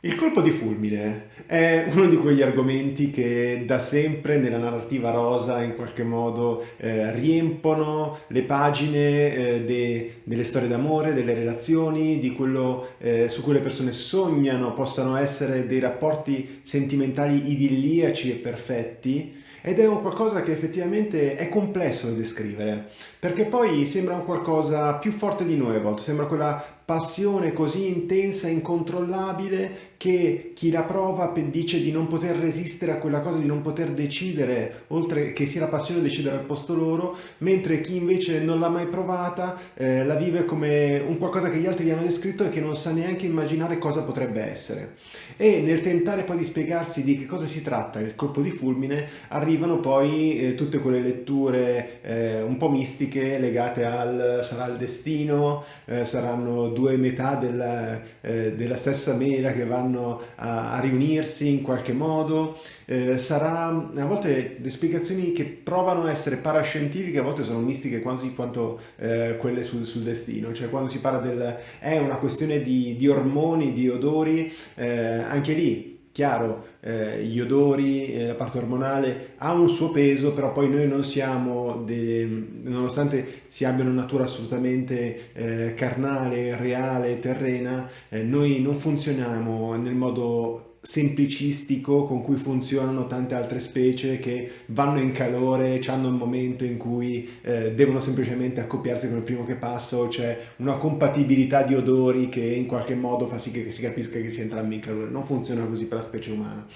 Il colpo di fulmine è uno di quegli argomenti che da sempre nella narrativa rosa in qualche modo eh, riempono le pagine eh, de, delle storie d'amore, delle relazioni, di quello eh, su cui le persone sognano possano essere dei rapporti sentimentali idilliaci e perfetti. Ed è un qualcosa che effettivamente è complesso da descrivere perché poi sembra un qualcosa più forte di noi a volte, sembra quella passione così intensa e incontrollabile che chi la prova dice di non poter resistere a quella cosa, di non poter decidere, oltre che sia la passione decidere al posto loro, mentre chi invece non l'ha mai provata eh, la vive come un qualcosa che gli altri gli hanno descritto e che non sa neanche immaginare cosa potrebbe essere. E nel tentare poi di spiegarsi di che cosa si tratta il colpo di fulmine, arrivano poi eh, tutte quelle letture eh, un po' mistiche legate al sarà il destino, eh, saranno due metà della, eh, della stessa mela che vanno a, a riunirsi in qualche modo, eh, sarà a volte le spiegazioni che provano a essere parascientifiche, a volte sono mistiche quasi quanto eh, quelle sul, sul, destino, cioè quando si parla del è una questione di, di ormoni, di odori, eh, anche lì Chiaro, eh, gli odori, eh, la parte ormonale ha un suo peso, però poi noi non siamo, nonostante si abbia una natura assolutamente eh, carnale, reale, terrena, eh, noi non funzioniamo nel modo semplicistico con cui funzionano tante altre specie che vanno in calore, hanno il momento in cui eh, devono semplicemente accoppiarsi con il primo che passa o c'è una compatibilità di odori che in qualche modo fa sì che si capisca che si entrambi in calore. Non funziona così per la specie umana.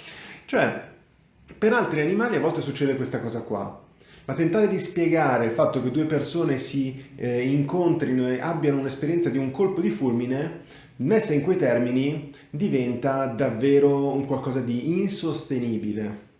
Cioè, per altri animali a volte succede questa cosa qua. Ma tentare di spiegare il fatto che due persone si eh, incontrino e abbiano un'esperienza di un colpo di fulmine messa in quei termini diventa davvero un qualcosa di insostenibile.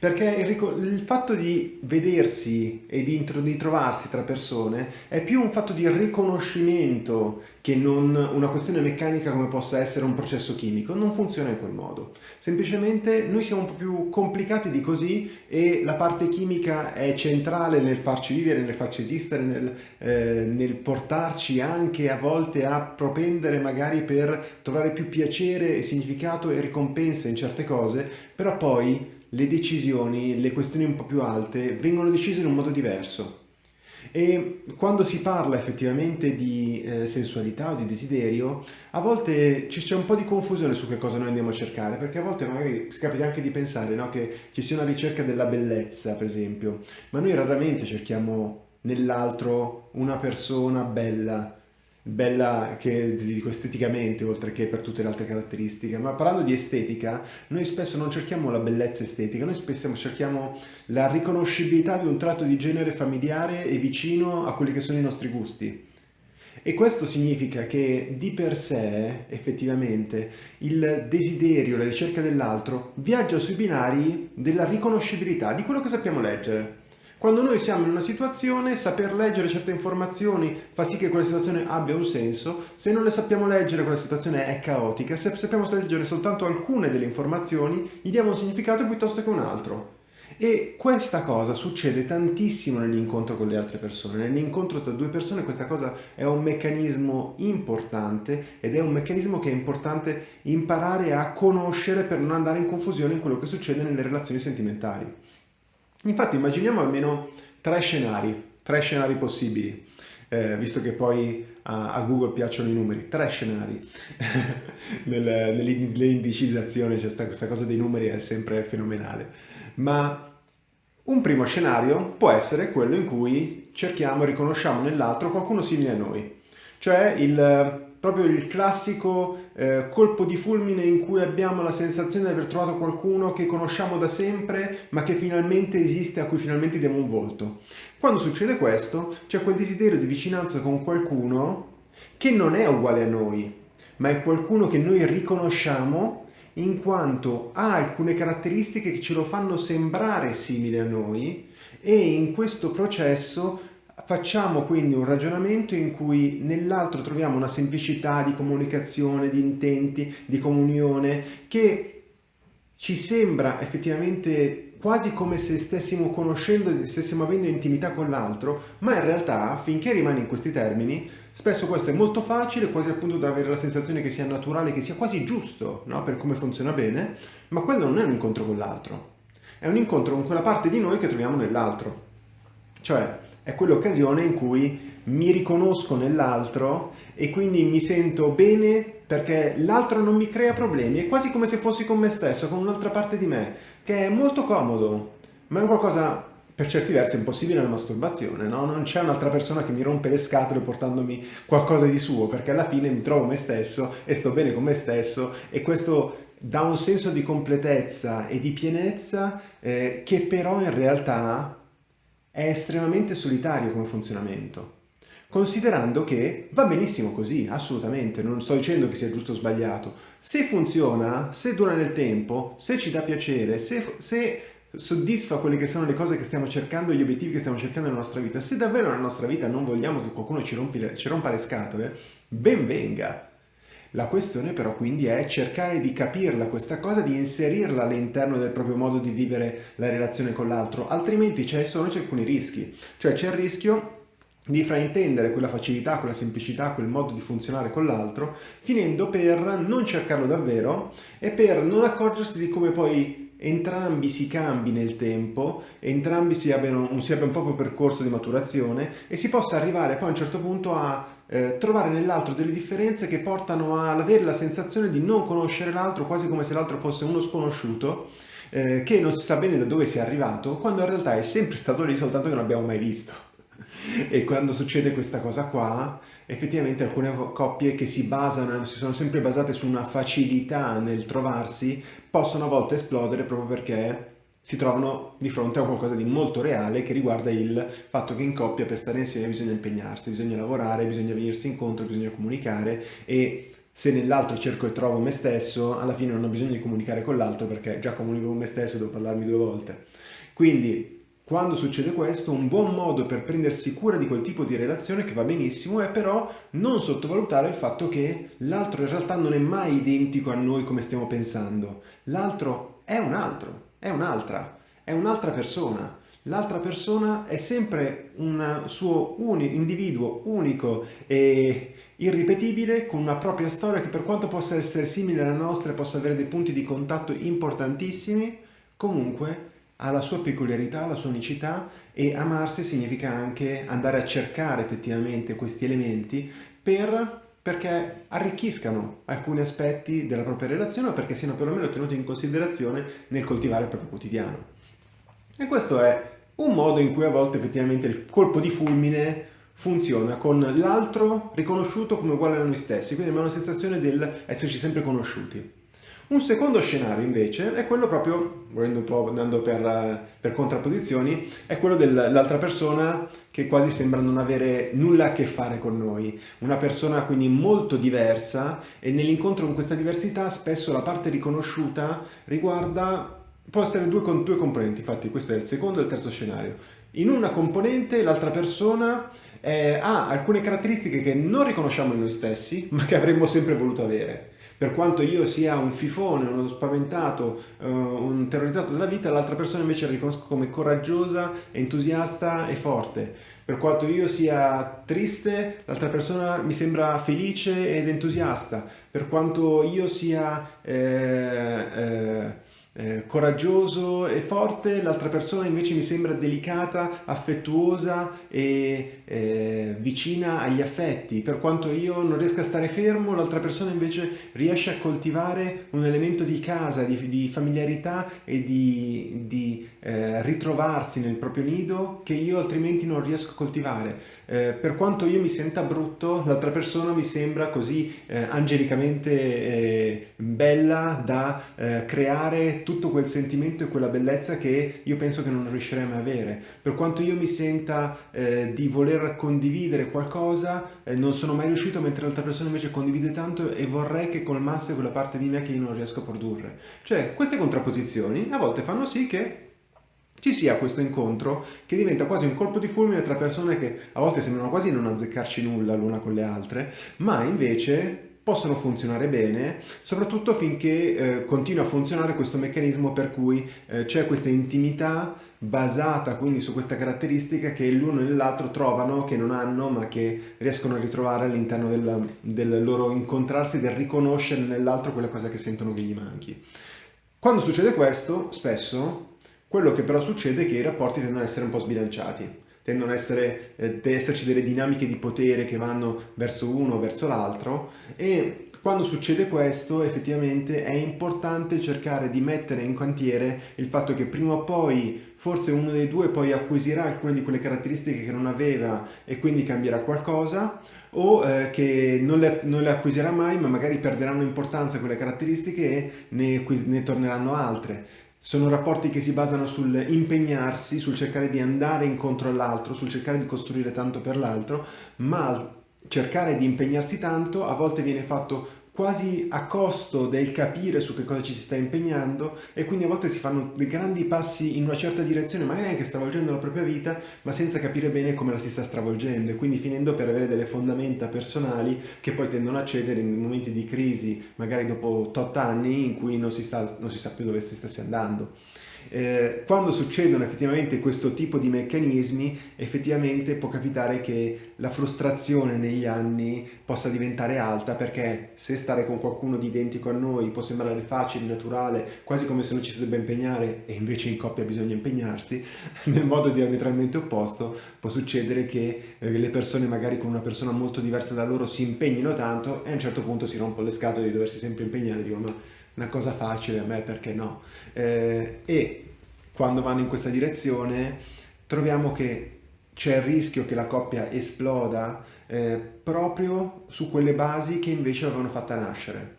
Perché il, il, fatto di vedersi e di, di, trovarsi tra persone è più un fatto di riconoscimento che non una questione meccanica come possa essere un processo chimico. Non funziona in quel modo. Semplicemente noi siamo un po' più complicati di così e la parte chimica è centrale nel farci vivere, nel farci esistere, nel, eh, nel portarci anche a volte a propendere magari per trovare più piacere e significato e ricompensa in certe cose, però poi le decisioni, le questioni un po' più alte, vengono decise in un modo diverso. E quando si parla effettivamente di eh, sensualità o di desiderio, a volte c'è un po' di confusione su che cosa noi andiamo a cercare, perché a volte magari si capita anche di pensare no, che ci sia una ricerca della bellezza, per esempio, ma noi raramente cerchiamo nell'altro una persona bella, bella che dico esteticamente oltre che per tutte le altre caratteristiche. Ma parlando di estetica noi spesso non cerchiamo la bellezza estetica noi spesso cerchiamo la riconoscibilità di un tratto di genere familiare e vicino a quelli che sono i nostri gusti. E questo significa che di per sé effettivamente il desiderio, la ricerca dell'altro viaggia sui binari della riconoscibilità di quello che sappiamo leggere quando noi siamo in una situazione, saper leggere certe informazioni fa sì che quella situazione abbia un senso, se non le sappiamo leggere quella situazione è caotica, se sappiamo leggere soltanto alcune delle informazioni, gli diamo un significato piuttosto che un altro. E questa cosa succede tantissimo nell'incontro con le altre persone. Nell'incontro tra due persone questa cosa è un meccanismo importante ed è un meccanismo che è importante imparare a conoscere per non andare in confusione in quello che succede nelle relazioni sentimentali. Infatti immaginiamo almeno tre scenari, tre scenari possibili, eh, visto che poi a, a, Google piacciono i numeri, tre scenari. Nel, nell'indicizzazione c'è cioè questa cosa dei numeri è sempre fenomenale. Ma un primo scenario può essere quello in cui cerchiamo e riconosciamo nell'altro qualcuno simile a noi, cioè il proprio il classico eh, colpo di fulmine in cui abbiamo la sensazione di aver trovato qualcuno che conosciamo da sempre ma che finalmente esiste, a cui finalmente diamo un volto. Quando succede questo c'è quel desiderio di vicinanza con qualcuno che non è uguale a noi, ma è qualcuno che noi riconosciamo in quanto ha alcune caratteristiche che ce lo fanno sembrare simile a noi e in questo processo Facciamo quindi un ragionamento in cui nell'altro troviamo una semplicità di comunicazione, di intenti, di comunione che ci sembra effettivamente quasi come se stessimo conoscendo, stessimo avendo intimità con l'altro, ma in realtà finché rimane in questi termini, spesso questo è molto facile, quasi appunto da avere la sensazione che sia naturale, che sia quasi giusto, no? per come funziona bene, ma quello non è un incontro con l'altro, è un incontro con quella parte di noi che troviamo nell'altro. Cioè, è quell'occasione in cui mi riconosco nell'altro e quindi mi sento bene perché l'altro non mi crea problemi, è quasi come se fossi con me stesso, con un'altra parte di me, che è molto comodo, ma è qualcosa per certi versi impossibile la masturbazione, no? Non c'è un'altra persona che mi rompe le scatole portandomi qualcosa di suo, perché alla fine mi trovo me stesso e sto bene con me stesso e questo dà un senso di completezza e di pienezza eh, che però in realtà è estremamente solitario come funzionamento considerando che va benissimo così, assolutamente, non sto dicendo che sia giusto o sbagliato. Se funziona, se dura nel tempo, se ci dà piacere, se, se soddisfa quelle che sono le cose che stiamo cercando, gli obiettivi che stiamo cercando nella nostra vita, se davvero nella nostra vita non vogliamo che qualcuno ci, le, ci rompa le scatole, ben venga. La questione però quindi è cercare di capirla questa cosa, di inserirla all'interno del proprio modo di vivere la relazione con l'altro, altrimenti ci sono alcuni rischi. Cioè c'è il rischio di fraintendere quella facilità, quella semplicità, quel modo di funzionare con l'altro, finendo per non cercarlo davvero e per non accorgersi di come poi entrambi si cambi nel tempo, entrambi si abbiano, si abbia un proprio percorso di maturazione e si possa arrivare poi a un certo punto a eh, trovare nell'altro delle differenze che portano ad avere la sensazione di non conoscere l'altro quasi come se l'altro fosse uno sconosciuto eh, che non si sa bene da dove sia arrivato, quando in realtà è sempre stato lì soltanto che non abbiamo mai visto. E quando succede questa cosa qua, effettivamente alcune coppie che si basano, si sono sempre basate su una facilità nel trovarsi, possono a volte esplodere proprio perché si trovano di fronte a qualcosa di molto reale che riguarda il fatto che in coppia per stare insieme bisogna impegnarsi, bisogna lavorare, bisogna venirsi incontro, bisogna comunicare e se nell'altro cerco e trovo me stesso, alla fine non ho bisogno di comunicare con l'altro perché già comunico con me stesso, devo parlarmi due volte. Quindi quando succede questo, un buon modo per prendersi cura di quel tipo di relazione che va benissimo è però non sottovalutare il fatto che l'altro in realtà non è mai identico a noi come stiamo pensando. L'altro è un altro, è un'altra, è un'altra persona. L'altra persona è sempre un suo uni individuo unico e irripetibile con una propria storia che per quanto possa essere simile alla nostra e possa avere dei punti di contatto importantissimi, comunque ha la sua peculiarità, la sua unicità e amarsi significa anche andare a cercare effettivamente questi elementi per, perché arricchiscano alcuni aspetti della propria relazione o perché siano perlomeno tenuti in considerazione nel coltivare il proprio quotidiano. E questo è un modo in cui a volte effettivamente il colpo di fulmine funziona con l'altro riconosciuto come uguale a noi stessi, quindi abbiamo una sensazione del esserci sempre conosciuti. Un secondo scenario invece è quello proprio, volendo un po' andando per, per contrapposizioni, è quello dell'altra persona che quasi sembra non avere nulla a che fare con noi. Una persona quindi molto diversa e nell'incontro con questa diversità spesso la parte riconosciuta riguarda, può essere due, due componenti, infatti questo è il secondo e il terzo scenario. In una componente l'altra persona eh, ha alcune caratteristiche che non riconosciamo in noi stessi, ma che avremmo sempre voluto avere. Per quanto io sia un fifone, uno spaventato, uh, un terrorizzato della vita, l'altra persona invece la riconosco come coraggiosa, entusiasta e forte. Per quanto io sia triste, l'altra persona mi sembra felice ed entusiasta. Per quanto io sia... Eh, eh, eh, coraggioso e forte, l'altra persona invece mi sembra delicata, affettuosa e eh, vicina agli affetti. Per quanto io non riesca a stare fermo, l'altra persona invece riesce a coltivare un elemento di casa, di, di familiarità e di, di eh, ritrovarsi nel proprio nido che io altrimenti non riesco a coltivare. Eh, per quanto io mi senta brutto, l'altra persona mi sembra così eh, angelicamente bella da eh, tutto quel sentimento e quella bellezza che io penso che non riuscirei mai a avere. Per quanto io mi senta eh, di voler condividere qualcosa, non sono mai riuscito, mentre l'altra persona invece condivide tanto e vorrei che colmasse quella parte di me che io non riesco a produrre. Cioè, queste contrapposizioni a volte fanno sì che ci sia questo incontro che diventa quasi un colpo di fulmine tra persone che a volte sembrano quasi non azzeccarci nulla l'una con le altre, ma invece possono funzionare bene, soprattutto finché eh, continua a funzionare questo meccanismo per cui eh, c'è questa intimità basata quindi su questa caratteristica che l'uno e l'altro trovano, che non hanno, ma che riescono a ritrovare all'interno del, del loro incontrarsi, del riconoscere nell'altro quella cosa che sentono che gli manchi. Quando succede questo, spesso, quello che però succede è che i rapporti tendono ad essere un po' sbilanciati tendono ad essere, eh, esserci delle dinamiche di potere che vanno verso uno o verso l'altro e quando succede questo effettivamente è importante cercare di mettere in cantiere il fatto che prima o poi forse uno dei due poi acquisirà alcune di quelle caratteristiche che non aveva e quindi cambierà qualcosa o eh, che non le, non le, acquisirà mai ma magari perderanno importanza quelle caratteristiche e ne, ne torneranno altre. Sono rapporti che si basano sul impegnarsi, sul cercare di andare incontro all'altro, sul cercare di costruire tanto per l'altro, ma cercare di impegnarsi tanto a volte viene fatto quasi a costo del capire su che cosa ci si sta impegnando e quindi a volte si fanno dei grandi passi in una certa direzione, magari anche stravolgendo la propria vita, ma senza capire bene come la si sta stravolgendo e quindi finendo per avere delle fondamenta personali che poi tendono a cedere in momenti di crisi, magari dopo tot anni in cui non si, sta, non si sa più dove si stesse andando. Eh, quando succedono effettivamente questo tipo di meccanismi, effettivamente può capitare che la frustrazione negli anni possa diventare alta perché se stare con qualcuno di identico a noi può sembrare facile, naturale, quasi come se non ci si debba impegnare e invece in coppia bisogna impegnarsi, nel modo diametralmente opposto può succedere che eh, le persone magari con una persona molto diversa da loro si impegnino tanto e a un certo punto si rompono le scatole di doversi sempre impegnare, dicono ma una cosa facile, a me perché no? Eh, e quando vanno in questa direzione troviamo che c'è il rischio che la coppia esploda eh, proprio su quelle basi che invece l'avevano fatta nascere.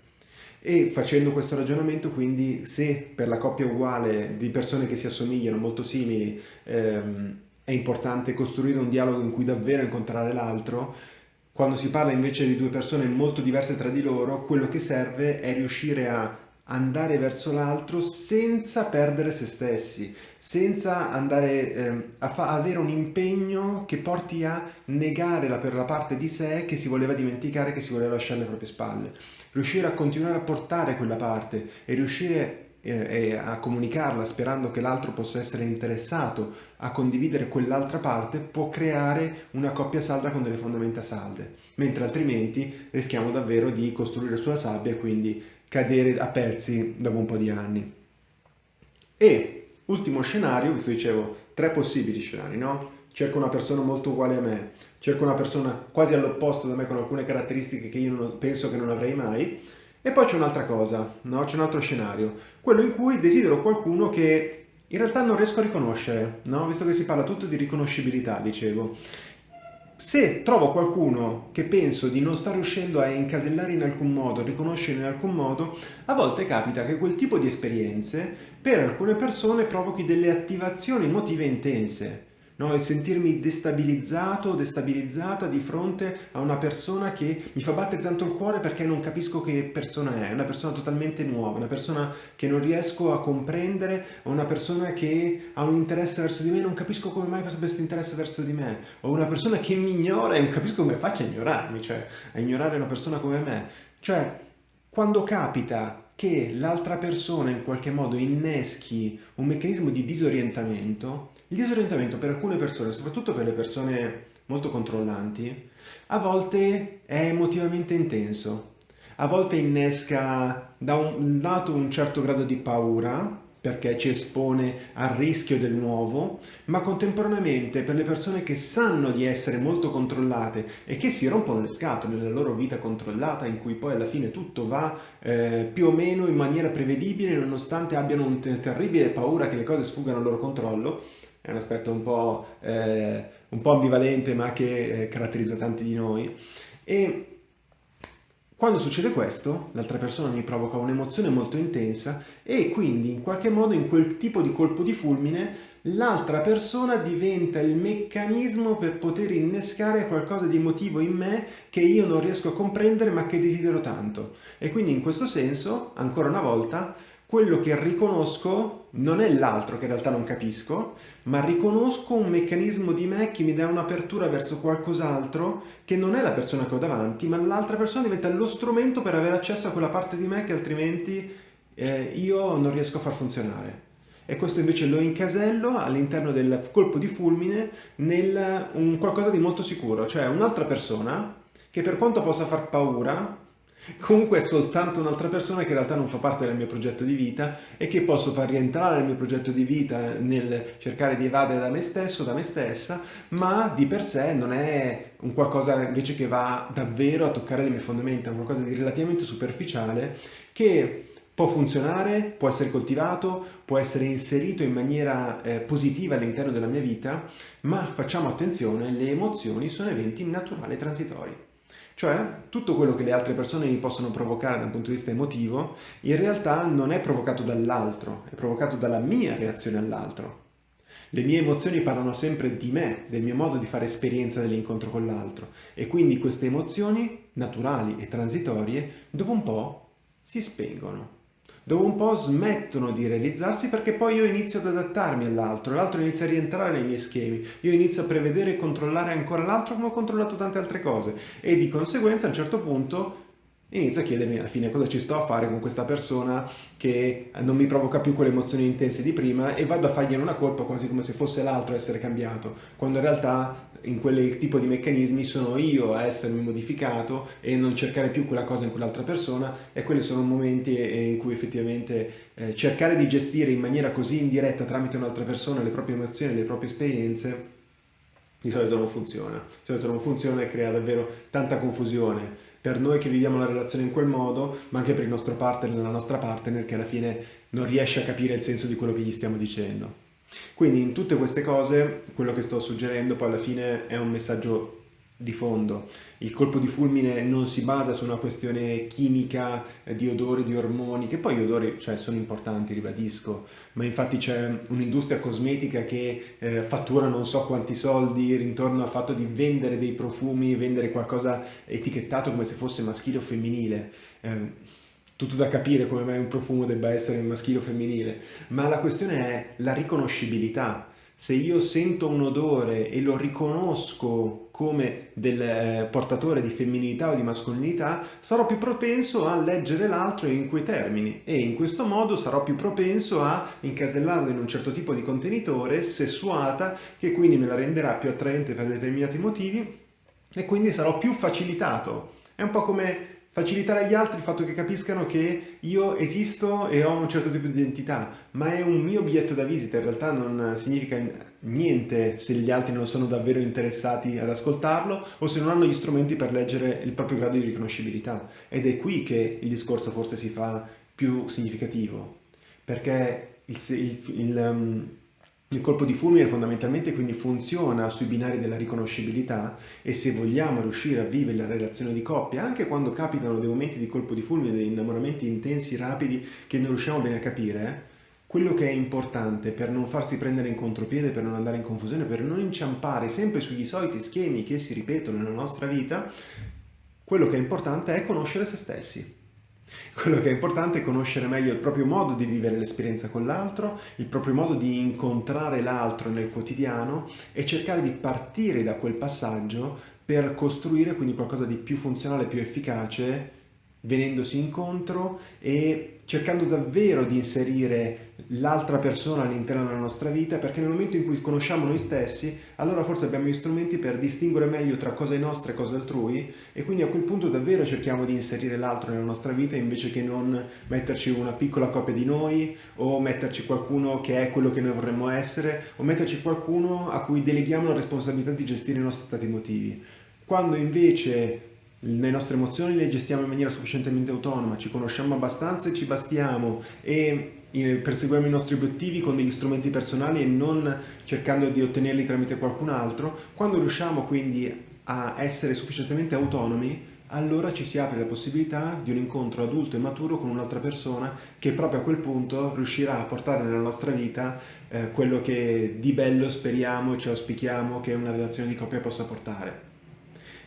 E facendo questo ragionamento, quindi, se per la coppia uguale di persone che si assomigliano, molto simili, ehm, è importante costruire un dialogo in cui davvero incontrare l'altro, quando si parla invece di due persone molto diverse tra di loro, quello che serve è riuscire a andare verso l'altro senza perdere se stessi, senza andare eh, a avere un impegno che porti a negare la, per la parte di sé che si voleva dimenticare, che si voleva lasciare alle proprie spalle. Riuscire a continuare a portare quella parte e riuscire eh, a comunicarla sperando che l'altro possa essere interessato a condividere quell'altra parte può creare una coppia salda con delle fondamenta salde, mentre altrimenti rischiamo davvero di costruire sulla sabbia e quindi cadere a pezzi dopo un po' di anni. E ultimo scenario, vi dicevo, tre possibili scenari, no? Cerco una persona molto uguale a me, cerco una persona quasi all'opposto da me con alcune caratteristiche che io non, penso che non avrei mai, e poi c'è un'altra cosa, no? c'è un altro scenario, quello in cui desidero qualcuno che in realtà non riesco a riconoscere, no? visto che si parla tutto di riconoscibilità, dicevo. Se trovo qualcuno che penso di non sta riuscendo a incasellare in alcun modo, a riconoscere in alcun modo, a volte capita che quel tipo di esperienze per alcune persone provochi delle attivazioni emotive intense no? il sentirmi destabilizzato destabilizzata di fronte a una persona che mi fa battere tanto il cuore perché non capisco che persona è, una persona totalmente nuova, una persona che non riesco a comprendere, una persona che ha un interesse verso di me, non capisco come mai questo interesse verso di me, o una persona che mi ignora e non capisco come faccia a ignorarmi, cioè a ignorare una persona come me. Cioè, quando capita che l'altra persona in qualche modo inneschi un meccanismo di disorientamento, il disorientamento per alcune persone, soprattutto per le persone molto controllanti, a volte è emotivamente intenso, a volte innesca da un lato un certo grado di paura, perché ci espone al rischio del nuovo, ma contemporaneamente per le persone che sanno di essere molto controllate e che si rompono le scatole nella loro vita controllata, in cui poi alla fine tutto va eh, più o meno in maniera prevedibile, nonostante abbiano una terribile paura che le cose sfuggano al loro controllo, è un aspetto un po', eh, un po ambivalente ma che eh, caratterizza tanti di noi. E quando succede questo, l'altra persona mi provoca un'emozione molto intensa e quindi in qualche modo in quel tipo di colpo di fulmine l'altra persona diventa il meccanismo per poter innescare qualcosa di emotivo in me che io non riesco a comprendere ma che desidero tanto. E quindi in questo senso, ancora una volta, quello che riconosco non è l'altro che in realtà non capisco, ma riconosco un meccanismo di me che mi dà un'apertura verso qualcos'altro che non è la persona che ho davanti, ma l'altra persona diventa lo strumento per avere accesso a quella parte di me che altrimenti eh, io non riesco a far funzionare. E questo invece lo incasello all'interno del colpo di fulmine nel un qualcosa di molto sicuro, cioè un'altra persona che per quanto possa far paura, Comunque è soltanto un'altra persona che in realtà non fa parte del mio progetto di vita e che posso far rientrare nel mio progetto di vita nel cercare di evadere da me stesso, da me stessa, ma di per sé non è un qualcosa invece che va davvero a toccare le mie fondamenta, è un qualcosa di relativamente superficiale che può funzionare, può essere coltivato, può essere inserito in maniera eh, positiva all'interno della mia vita, ma facciamo attenzione, le emozioni sono eventi naturali e transitori. Cioè, tutto quello che le altre persone mi possono provocare da un punto di vista emotivo, in realtà non è provocato dall'altro, è provocato dalla mia reazione all'altro. Le mie emozioni parlano sempre di me, del mio modo di fare esperienza dell'incontro con l'altro e quindi queste emozioni, naturali e transitorie, dopo un po' si spengono dopo un po' smettono di realizzarsi perché poi io inizio ad adattarmi all'altro, l'altro inizia a rientrare nei miei schemi, io inizio a prevedere e controllare ancora l'altro come ho controllato tante altre cose. E di conseguenza a un certo punto inizio a chiedermi alla fine cosa ci sto a fare con questa persona che non mi provoca più quelle emozioni intense di prima e vado a fargliene una colpa quasi come se fosse l'altro a essere cambiato, quando in realtà in quel tipo di meccanismi sono io a essermi modificato e non cercare più quella cosa in quell'altra persona e quelli sono momenti in cui effettivamente eh, cercare di gestire in maniera così indiretta tramite un'altra persona le proprie emozioni, le proprie esperienze di solito non funziona, di solito non funziona e crea davvero tanta confusione per noi che viviamo la relazione in quel modo, ma anche per il nostro partner la nostra partner che alla fine non riesce a capire il senso di quello che gli stiamo dicendo. Quindi in tutte queste cose quello che sto suggerendo poi alla fine è un messaggio di fondo. Il colpo di fulmine non si basa su una questione chimica eh, di odori, di ormoni, che poi gli odori cioè, sono importanti, ribadisco, ma infatti c'è un'industria cosmetica che eh, fattura non so quanti soldi intorno al fatto di vendere dei profumi, vendere qualcosa etichettato come se fosse maschile o femminile. Eh, tutto da capire come mai un profumo debba essere maschile o femminile, ma la questione è la riconoscibilità. Se io sento un odore e lo riconosco come del eh, portatore di femminilità o di mascolinità, sarò più propenso a leggere l'altro in quei termini e in questo modo sarò più propenso a incasellarlo in un certo tipo di contenitore sessuata che quindi me la renderà più attraente per determinati motivi e quindi sarò più facilitato. È un po' come facilitare agli altri il fatto che capiscano che io esisto e ho un certo tipo di identità, ma è un mio biglietto da visita, in realtà non significa niente se gli altri non sono davvero interessati ad ascoltarlo o se non hanno gli strumenti per leggere il proprio grado di riconoscibilità. Ed è qui che il discorso forse si fa più significativo, perché il, il, il, um, il colpo di fulmine fondamentalmente quindi funziona sui binari della riconoscibilità e se vogliamo riuscire a vivere la relazione di coppia, anche quando capitano dei momenti di colpo di fulmine, dei innamoramenti intensi, rapidi, che non riusciamo bene a capire, quello che è importante per non farsi prendere in contropiede, per non andare in confusione, per non inciampare sempre sugli soliti schemi che si ripetono nella nostra vita, quello che è importante è conoscere se stessi. Quello che è importante è conoscere meglio il proprio modo di vivere l'esperienza con l'altro, il proprio modo di incontrare l'altro nel quotidiano e cercare di partire da quel passaggio per costruire quindi qualcosa di più funzionale, più efficace venendosi incontro e cercando davvero di inserire l'altra persona all'interno della nostra vita perché nel momento in cui conosciamo noi stessi allora forse abbiamo gli strumenti per distinguere meglio tra cose nostre e cose altrui e quindi a quel punto davvero cerchiamo di inserire l'altro nella nostra vita invece che non metterci una piccola copia di noi o metterci qualcuno che è quello che noi vorremmo essere o metterci qualcuno a cui deleghiamo la responsabilità di gestire i nostri stati emotivi. Quando invece le nostre emozioni le gestiamo in maniera sufficientemente autonoma, ci conosciamo abbastanza e ci bastiamo e eh, perseguiamo i nostri obiettivi con degli strumenti personali e non cercando di ottenerli tramite qualcun altro, quando riusciamo quindi a essere sufficientemente autonomi, allora ci si apre la possibilità di un incontro adulto e maturo con un'altra persona che proprio a quel punto riuscirà a portare nella nostra vita eh, quello che di bello speriamo e ci auspichiamo che una relazione di coppia possa portare.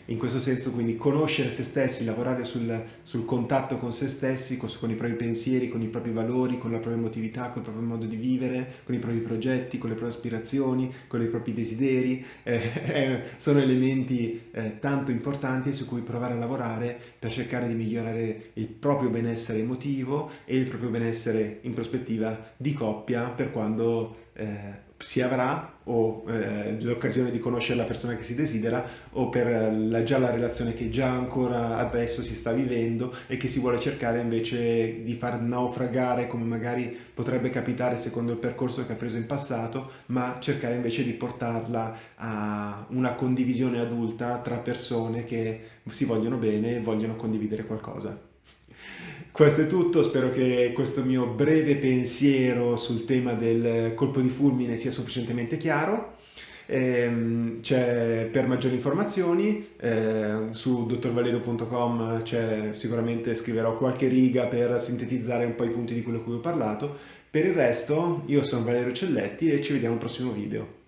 In questo senso quindi conoscere se stessi, lavorare sul, sul contatto con se stessi, con, con, i propri pensieri, con i propri valori, con la propria emotività, con il proprio modo di vivere, con i propri progetti, con le proprie aspirazioni, con i propri desideri, eh, eh, sono elementi eh, tanto importanti su cui provare a lavorare per cercare di migliorare il proprio benessere emotivo e il proprio benessere in prospettiva di coppia per quando eh, si avrà o eh, l'occasione di conoscere la persona che si desidera o per la, già la relazione che già ancora adesso si sta vivendo e che si vuole cercare invece di far naufragare come magari potrebbe capitare secondo il percorso che ha preso in passato ma cercare invece di portarla a una condivisione adulta tra persone che si vogliono bene e vogliono condividere qualcosa. Questo è tutto, spero che questo mio breve pensiero sul tema del colpo di fulmine sia sufficientemente chiaro. Ehm, per maggiori informazioni eh, su dottorvalerio.com sicuramente scriverò qualche riga per sintetizzare un po' i punti di quello che ho parlato. Per il resto io sono Valerio Celletti e ci vediamo al prossimo video.